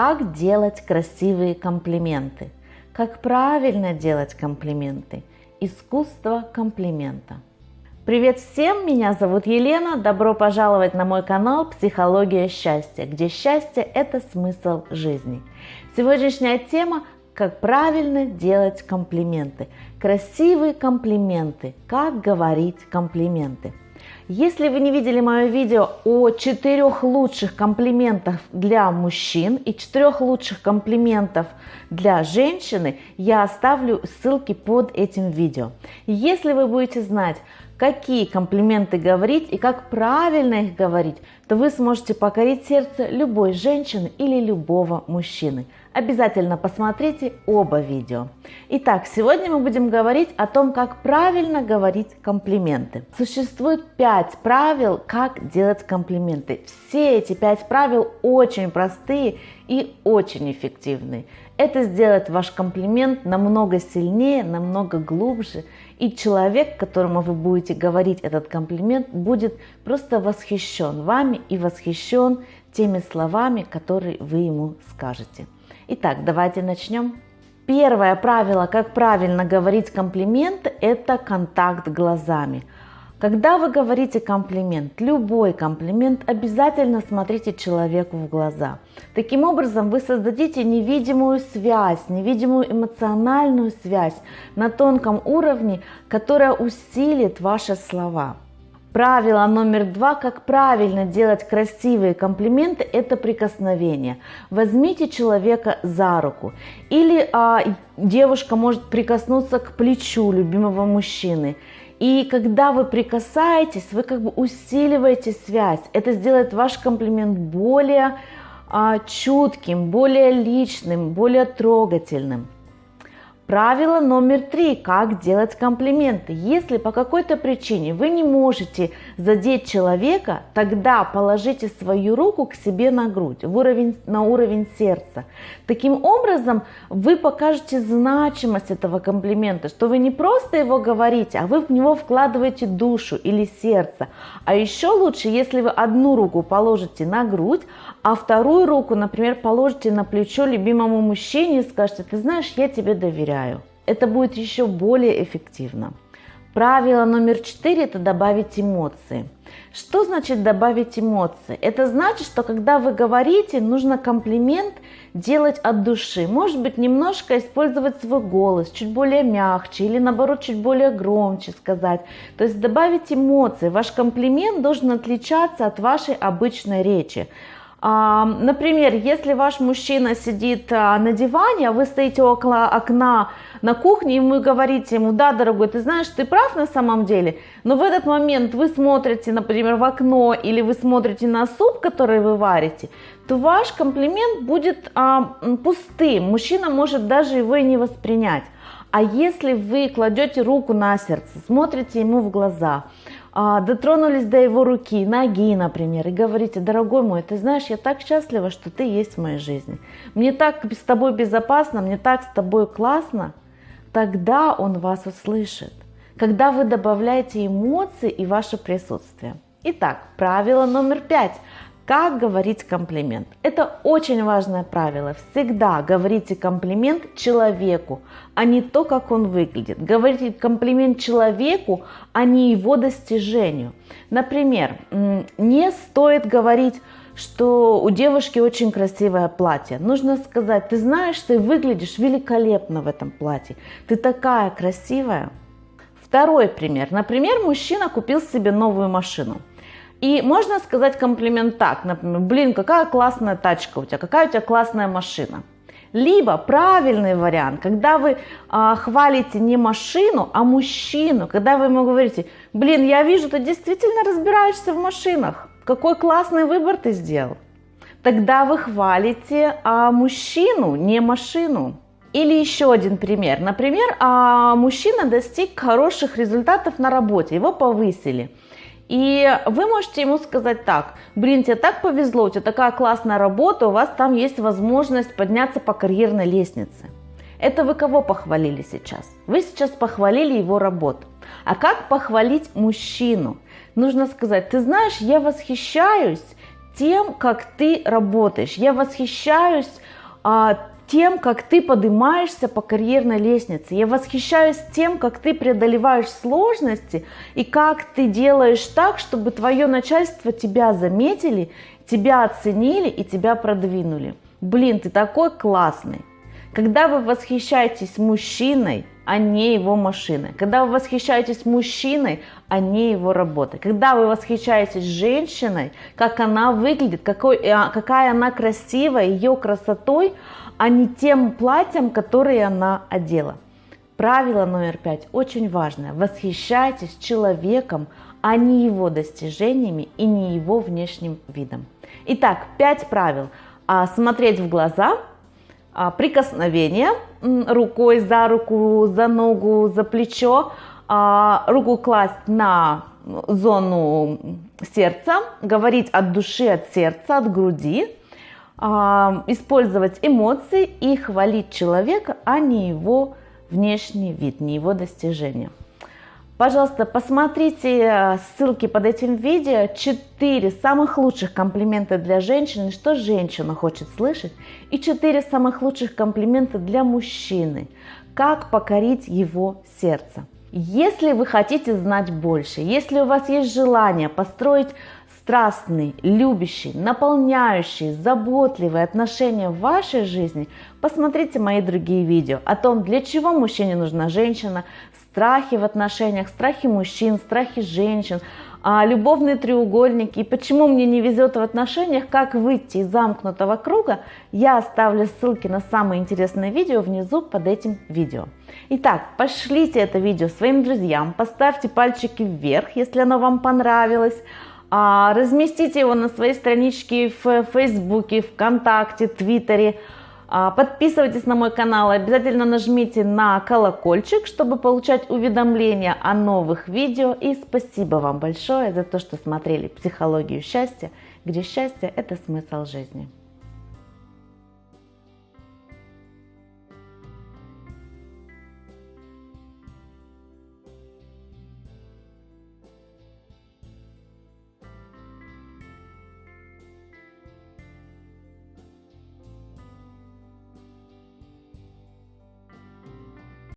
Как делать красивые комплименты? Как правильно делать комплименты? Искусство комплимента. Привет всем, меня зовут Елена, добро пожаловать на мой канал «Психология счастья», где счастье – это смысл жизни. Сегодняшняя тема – как правильно делать комплименты. Красивые комплименты, как говорить комплименты – если вы не видели мое видео о четырех лучших комплиментах для мужчин и четырех лучших комплиментов для женщины, я оставлю ссылки под этим видео. Если вы будете знать, какие комплименты говорить и как правильно их говорить, то вы сможете покорить сердце любой женщины или любого мужчины. Обязательно посмотрите оба видео. Итак, сегодня мы будем говорить о том, как правильно говорить комплименты. Существует 5 правил, как делать комплименты. Все эти 5 правил очень простые и очень эффективные. Это сделает ваш комплимент намного сильнее, намного глубже и человек, которому вы будете говорить этот комплимент, будет просто восхищен вами и восхищен теми словами, которые вы ему скажете. Итак, давайте начнем. Первое правило, как правильно говорить комплимент, это контакт глазами. Когда вы говорите комплимент, любой комплимент, обязательно смотрите человеку в глаза. Таким образом, вы создадите невидимую связь, невидимую эмоциональную связь на тонком уровне, которая усилит ваши слова. Правило номер два, как правильно делать красивые комплименты, это прикосновение. Возьмите человека за руку. Или а, девушка может прикоснуться к плечу любимого мужчины. И когда вы прикасаетесь, вы как бы усиливаете связь. Это сделает ваш комплимент более а, чутким, более личным, более трогательным. Правило номер три. Как делать комплименты. Если по какой-то причине вы не можете задеть человека, тогда положите свою руку к себе на грудь, в уровень, на уровень сердца. Таким образом, вы покажете значимость этого комплимента, что вы не просто его говорите, а вы в него вкладываете душу или сердце. А еще лучше, если вы одну руку положите на грудь, а вторую руку, например, положите на плечо любимому мужчине и скажете, ты знаешь, я тебе доверяю. Это будет еще более эффективно. Правило номер четыре – это добавить эмоции. Что значит добавить эмоции? Это значит, что когда вы говорите, нужно комплимент делать от души. Может быть, немножко использовать свой голос, чуть более мягче или наоборот, чуть более громче сказать. То есть добавить эмоции. Ваш комплимент должен отличаться от вашей обычной речи. Например, если ваш мужчина сидит а, на диване, а вы стоите около окна на кухне, и вы говорите ему, да, дорогой, ты знаешь, ты прав на самом деле, но в этот момент вы смотрите, например, в окно или вы смотрите на суп, который вы варите, то ваш комплимент будет а, пустым, мужчина может даже его и не воспринять. А если вы кладете руку на сердце, смотрите ему в глаза, а, дотронулись до его руки, ноги, например, и говорите, дорогой мой, ты знаешь, я так счастлива, что ты есть в моей жизни. Мне так с тобой безопасно, мне так с тобой классно. Тогда он вас услышит, когда вы добавляете эмоции и ваше присутствие. Итак, правило номер пять. Как говорить комплимент? Это очень важное правило. Всегда говорите комплимент человеку, а не то, как он выглядит. Говорите комплимент человеку, а не его достижению. Например, не стоит говорить, что у девушки очень красивое платье. Нужно сказать, ты знаешь, ты выглядишь великолепно в этом платье. Ты такая красивая. Второй пример. Например, мужчина купил себе новую машину. И можно сказать комплимент так, например, блин, какая классная тачка у тебя, какая у тебя классная машина. Либо правильный вариант, когда вы а, хвалите не машину, а мужчину, когда вы ему говорите, блин, я вижу, ты действительно разбираешься в машинах, какой классный выбор ты сделал. Тогда вы хвалите а, мужчину, не машину. Или еще один пример. Например, а, мужчина достиг хороших результатов на работе, его повысили. И вы можете ему сказать так, блин, тебе так повезло, у тебя такая классная работа, у вас там есть возможность подняться по карьерной лестнице. Это вы кого похвалили сейчас? Вы сейчас похвалили его работу. А как похвалить мужчину? Нужно сказать, ты знаешь, я восхищаюсь тем, как ты работаешь. Я восхищаюсь а, тем, как ты поднимаешься по карьерной лестнице. Я восхищаюсь тем, как ты преодолеваешь сложности и как ты делаешь так, чтобы твое начальство тебя заметили, тебя оценили и тебя продвинули. Блин, ты такой классный. Когда вы восхищаетесь мужчиной, а не его машиной. Когда вы восхищаетесь мужчиной, а не его работой. Когда вы восхищаетесь женщиной, как она выглядит, какой, э, какая она красивая, ее красотой, а не тем платьем, которое она одела. Правило номер пять очень важное. Восхищайтесь человеком, а не его достижениями и не его внешним видом. Итак, пять правил. А, смотреть в глаза, прикосновение рукой за руку, за ногу, за плечо, а, руку класть на зону сердца, говорить от души, от сердца, от груди, а, использовать эмоции и хвалить человека, а не его внешний вид, не его достижения. Пожалуйста, посмотрите э, ссылки под этим видео. Четыре самых лучших комплимента для женщины, что женщина хочет слышать. И четыре самых лучших комплимента для мужчины. Как покорить его сердце. Если вы хотите знать больше, если у вас есть желание построить страстный, любящий, наполняющий, заботливые отношения в вашей жизни, посмотрите мои другие видео о том, для чего мужчине нужна женщина, страхи в отношениях, страхи мужчин, страхи женщин, а, любовные треугольники и почему мне не везет в отношениях, как выйти из замкнутого круга, я оставлю ссылки на самые интересные видео внизу под этим видео. Итак, пошлите это видео своим друзьям, поставьте пальчики вверх, если оно вам понравилось, разместите его на своей страничке в Фейсбуке, ВКонтакте, Твиттере. А, подписывайтесь на мой канал, обязательно нажмите на колокольчик, чтобы получать уведомления о новых видео. И спасибо вам большое за то, что смотрели «Психологию счастья», где счастье – это смысл жизни.